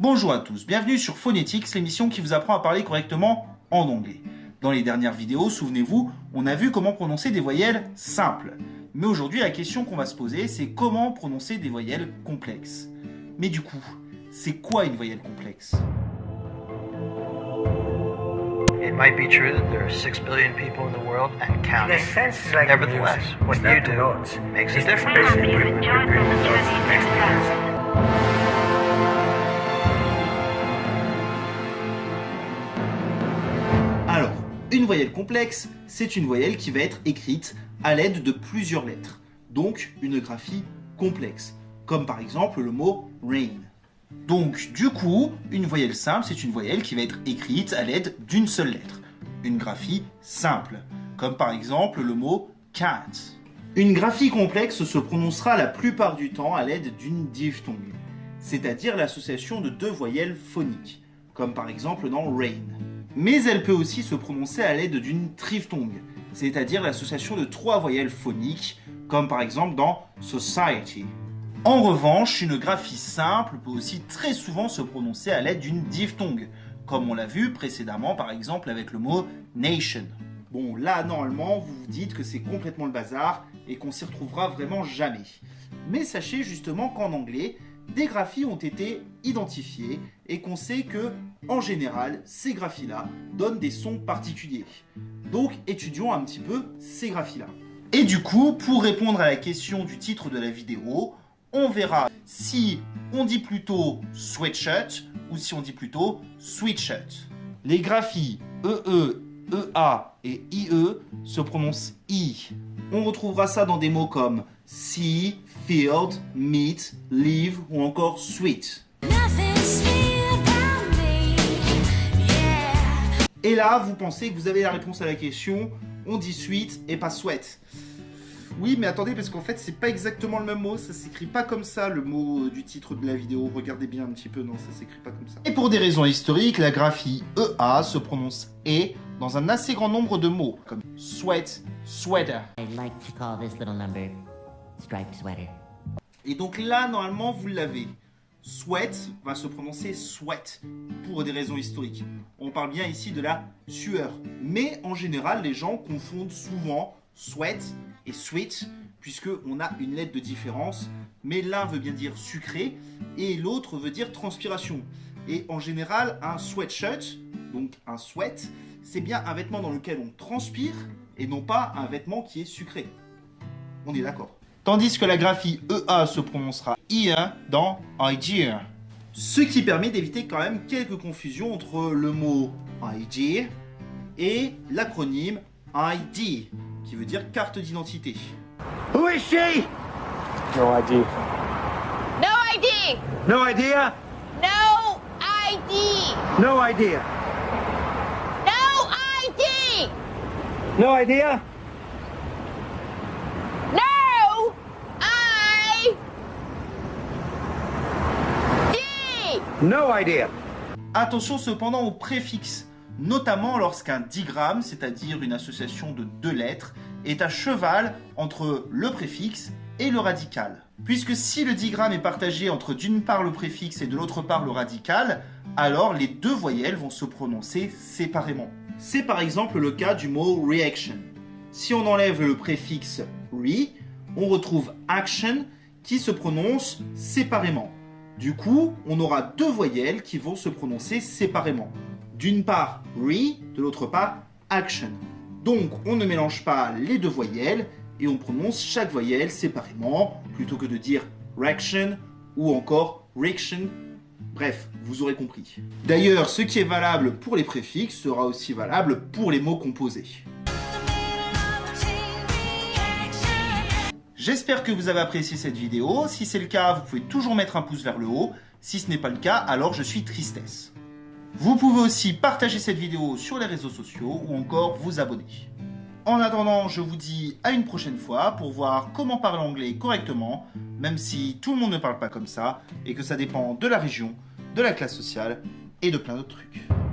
Bonjour à tous, bienvenue sur Phonetics, l'émission qui vous apprend à parler correctement en anglais. Dans les dernières vidéos, souvenez-vous, on a vu comment prononcer des voyelles simples. Mais aujourd'hui, la question qu'on va se poser, c'est comment prononcer des voyelles complexes. Mais du coup, c'est quoi une voyelle complexe? It might be true that there are six billion people in the world and In counting. a sense, it's like Nevertheless, music. what you do makes a difference. Une voyelle complexe, c'est une voyelle qui va être écrite à l'aide de plusieurs lettres. Donc, une graphie complexe. Comme par exemple le mot rain. Donc, du coup, une voyelle simple, c'est une voyelle qui va être écrite à l'aide d'une seule lettre. Une graphie simple. Comme par exemple le mot cat. Une graphie complexe se prononcera la plupart du temps à l'aide d'une diphtongue, c'est-à-dire l'association de deux voyelles phoniques, comme par exemple dans rain. Mais elle peut aussi se prononcer à l'aide d'une triphtongue, c'est-à-dire l'association de trois voyelles phoniques, comme par exemple dans society. En revanche, une graphie simple peut aussi très souvent se prononcer à l'aide d'une diphtongue, comme on l'a vu précédemment par exemple avec le mot nation. Bon, là, normalement, vous vous dites que c'est complètement le bazar et qu'on s'y retrouvera vraiment jamais. Mais sachez justement qu'en anglais, des graphies ont été identifiées et qu'on sait que, en général, ces graphies-là donnent des sons particuliers. Donc, étudions un petit peu ces graphies-là. Et du coup, pour répondre à la question du titre de la vidéo, on verra si on dit plutôt sweatshirt ou si on dit plutôt sweatshirt. Les graphies E, EE, EA et IE se prononcent I. On retrouvera ça dans des mots comme see, field, meet, leave ou encore sweet. Et là, vous pensez que vous avez la réponse à la question, on dit sweet et pas sweat. Oui, mais attendez, parce qu'en fait, c'est pas exactement le même mot, ça s'écrit pas comme ça, le mot euh, du titre de la vidéo. Regardez bien un petit peu, non, ça s'écrit pas comme ça. Et pour des raisons historiques, la graphie EA se prononce E dans un assez grand nombre de mots, comme sweat, sweater. Like to call this little number striped sweater. Et donc là, normalement, vous l'avez. Sweat va se prononcer sweat pour des raisons historiques. On parle bien ici de la sueur. Mais en général, les gens confondent souvent sweat et sweet puisque on a une lettre de différence. Mais l'un veut bien dire sucré et l'autre veut dire transpiration. Et en général, un sweatshirt, donc un sweat, c'est bien un vêtement dans lequel on transpire et non pas un vêtement qui est sucré. On est d'accord. Tandis que la graphie EA se prononcera IA dans idea. Ce qui permet d'éviter quand même quelques confusions entre le mot ID et l'acronyme ID, qui veut dire carte d'identité. Who is she? No idea. No ID! No idea? No ID! No idea. No ID! No idea? No I D! No idea. Attention cependant aux préfixes, notamment lorsqu'un digramme, c'est-à-dire une association de deux lettres, est à cheval entre le préfixe et le radical. Puisque si le digramme est partagé entre d'une part le préfixe et de l'autre part le radical, alors les deux voyelles vont se prononcer séparément. C'est par exemple le cas du mot reaction. Si on enlève le préfixe re, on retrouve action qui se prononce séparément. Du coup, on aura deux voyelles qui vont se prononcer séparément. D'une part re, de l'autre part action. Donc on ne mélange pas les deux voyelles et on prononce chaque voyelle séparément plutôt que de dire reaction ou encore reaction. Bref, vous aurez compris. D'ailleurs, ce qui est valable pour les préfixes sera aussi valable pour les mots composés. J'espère que vous avez apprécié cette vidéo. Si c'est le cas, vous pouvez toujours mettre un pouce vers le haut. Si ce n'est pas le cas, alors je suis tristesse. Vous pouvez aussi partager cette vidéo sur les réseaux sociaux ou encore vous abonner. En attendant, je vous dis à une prochaine fois pour voir comment parler anglais correctement, même si tout le monde ne parle pas comme ça et que ça dépend de la région, de la classe sociale et de plein d'autres trucs.